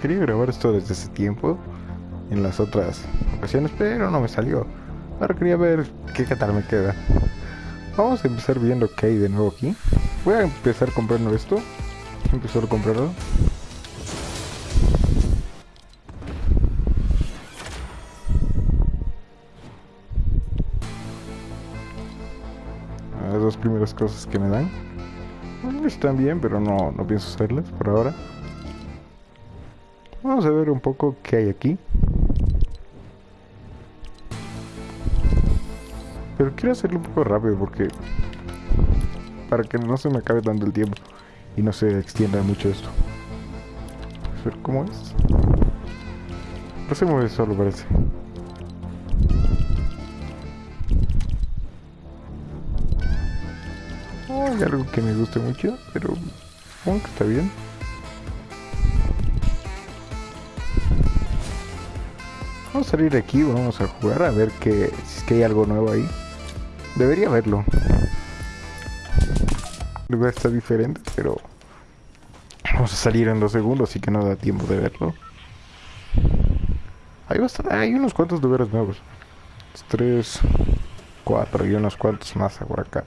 Quería grabar esto desde ese tiempo, en las otras ocasiones, pero no me salió. Ahora quería ver qué tal me queda. Vamos a empezar viendo qué hay de nuevo aquí. Voy a empezar comprando esto. Empezar a comprarlo. Las dos primeras cosas que me dan. Están bien, pero no, no pienso hacerlas por ahora. Vamos a ver un poco qué hay aquí. Pero quiero hacerlo un poco rápido porque... Para que no se me acabe dando el tiempo. Y no se extienda mucho esto. A ver cómo es. No se mueve solo parece. Oh, hay algo que me guste mucho, pero supongo que está bien. Vamos a salir de aquí, vamos a jugar a ver que, si es que hay algo nuevo ahí. Debería verlo. El lugar está diferente, pero vamos a salir en dos segundos, así que no da tiempo de verlo. Hay, bastante, hay unos cuantos lugares nuevos. Tres, cuatro y unos cuantos más por acá.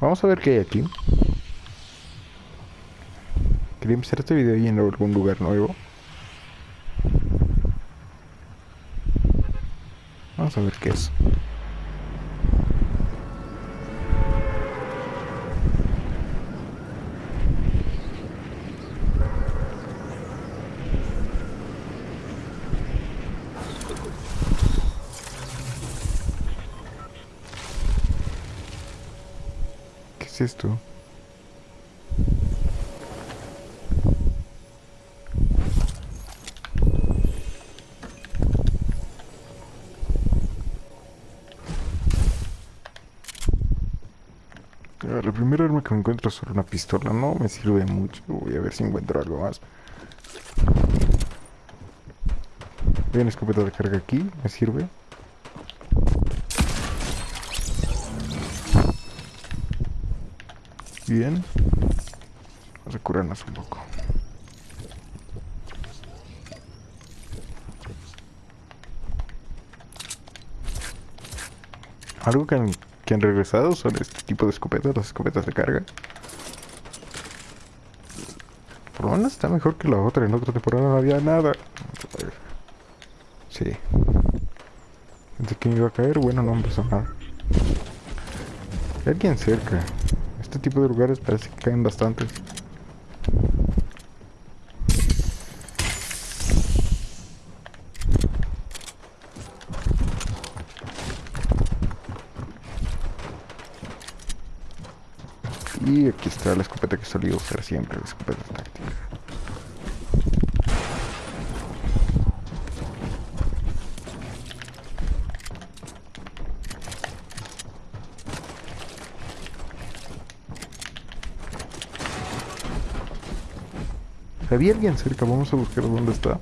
Vamos a ver qué hay aquí. Quería empezar este video yendo a algún lugar nuevo. Vamos a ver qué es. ¿Qué es esto? La primera arma que me encuentro es solo una pistola, no me sirve mucho. Voy a ver si encuentro algo más. Hay una escopeta de carga aquí, me sirve. Bien. Vamos a curarnos un poco. Algo que que han regresado son este tipo de escopetas, las escopetas de carga. Por lo menos está mejor que la otra. En otra temporada no había nada. Sí. Pensé que me iba a caer. Bueno, no empezó nada. Hay alguien cerca. Este tipo de lugares parece que caen bastantes. Y aquí está la escopeta que solía usar siempre, la escopeta táctica. Había alguien cerca, vamos a buscar dónde está.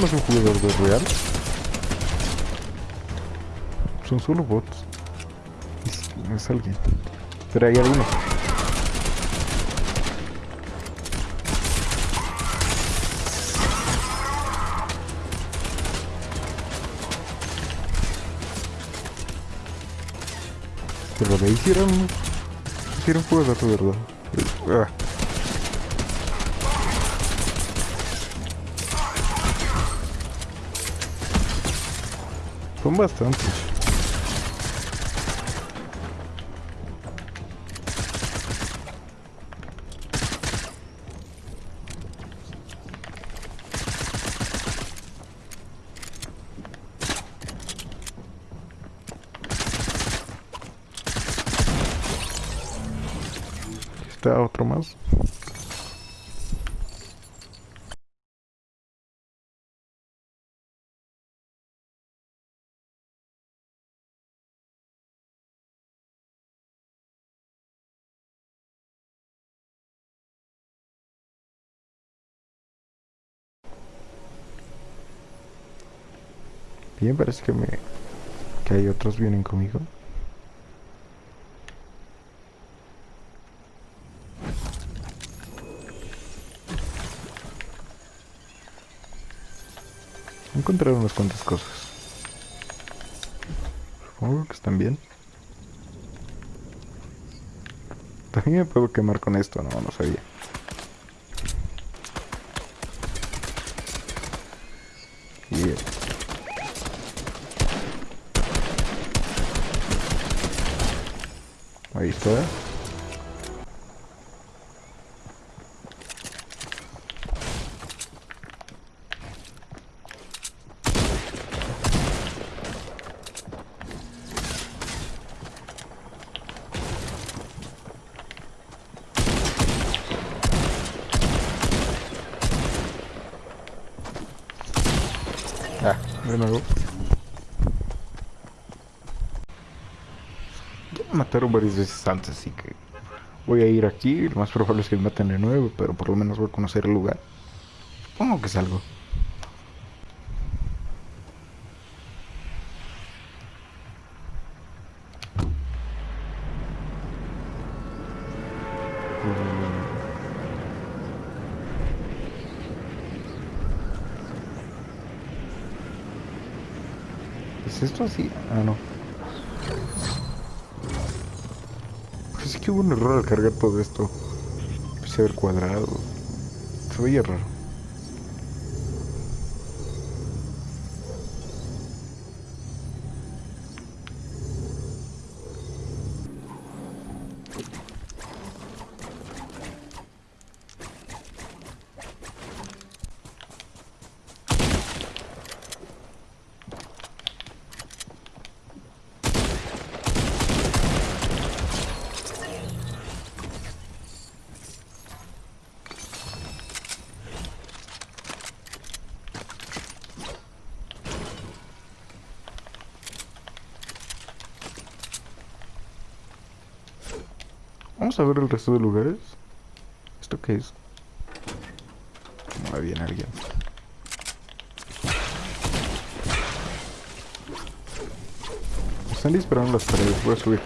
No es un jugador de real. Son solo bots. Es, es alguien. Pero hay algunos. Pero ahí hicieron... Hicieron fuego de verdad. Ah. Son bastantes. Está otro más. Bien, parece que me... Que hay otros vienen conmigo. Encontré unas cuantas cosas. Supongo que están bien. También me puedo quemar con esto, no, no sabía. Ahí está. Ah, de nuevo. Ya mataron varias veces antes, así que voy a ir aquí. Lo más probable es que me maten de nuevo, pero por lo menos voy a conocer el lugar. Supongo que es algo. ¿Es esto así? Ah, no. Pues es un error al cargar todo esto. Empecé cuadrado. Se veía raro. Vamos a ver el resto de lugares. ¿Esto qué es? Muy bien alguien. Están disparando las paredes. Voy a subir.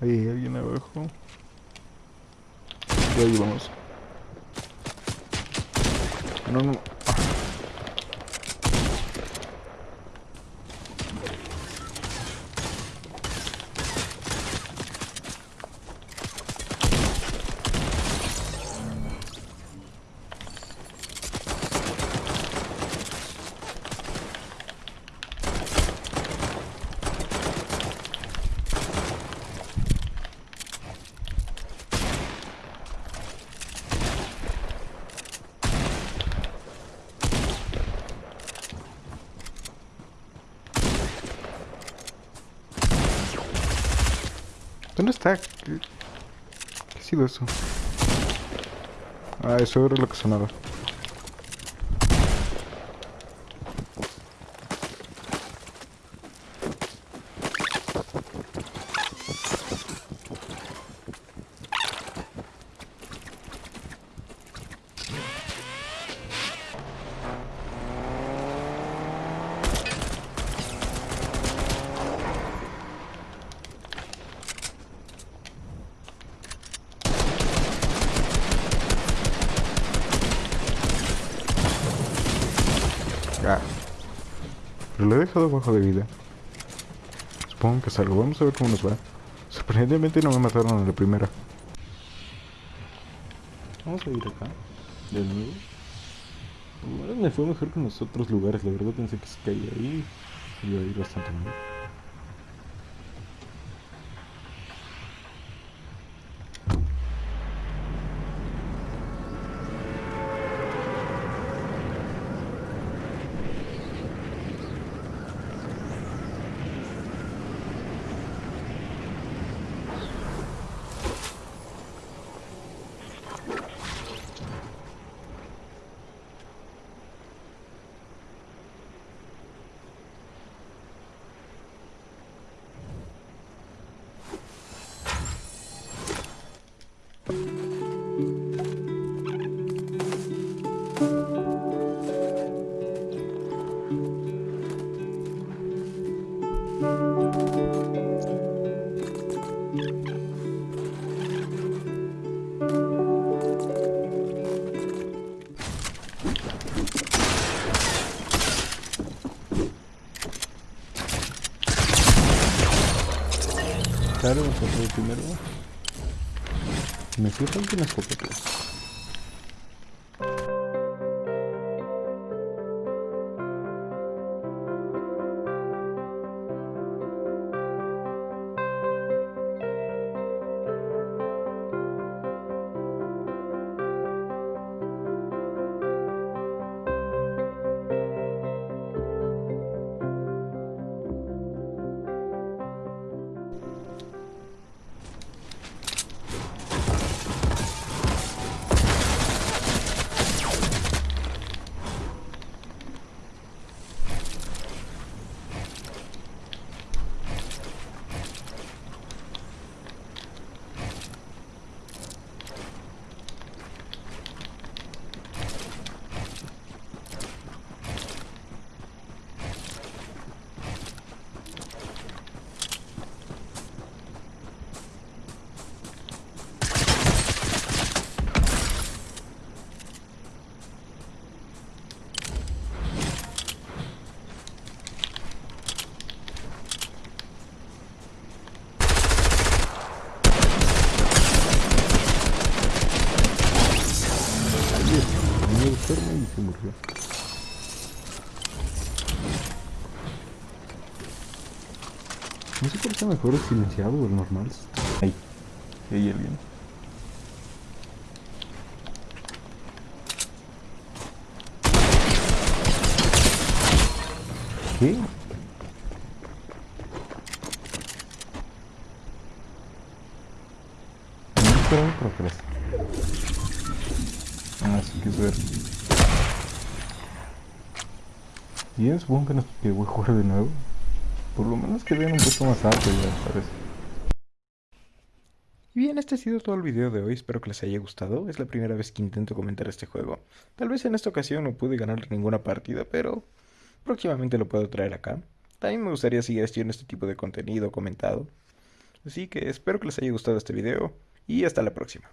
Hay alguien abajo. Y ahí vamos. No, no. ¿Dónde está? ¿Qué, ha sido eso? Ah, eso era lo que sonaba. Dejado bajo de vida. Supongo que salgo. Vamos a ver cómo nos va. Sorprendentemente no me mataron en la primera. Vamos a ir acá. De nuevo. Me fue mejor que en los otros lugares. La verdad pensé que se caía ahí. Iba a ir bastante mal. Claro, vamos a hacer primero. Me fui con una escopeta. No sé por qué mejor el silenciado o el normal. Ahí. Ahí alguien. ¿Qué? Por atrás. Ah, sí que ver. Bien, supongo que, nos, que voy a jugar de nuevo. Por lo menos que vean un puesto más alto ya, parece. Bien, este ha sido todo el video de hoy, espero que les haya gustado. Es la primera vez que intento comentar este juego. Tal vez en esta ocasión no pude ganar ninguna partida, pero próximamente lo puedo traer acá. También me gustaría seguir haciendo este tipo de contenido comentado. Así que espero que les haya gustado este video y hasta la próxima.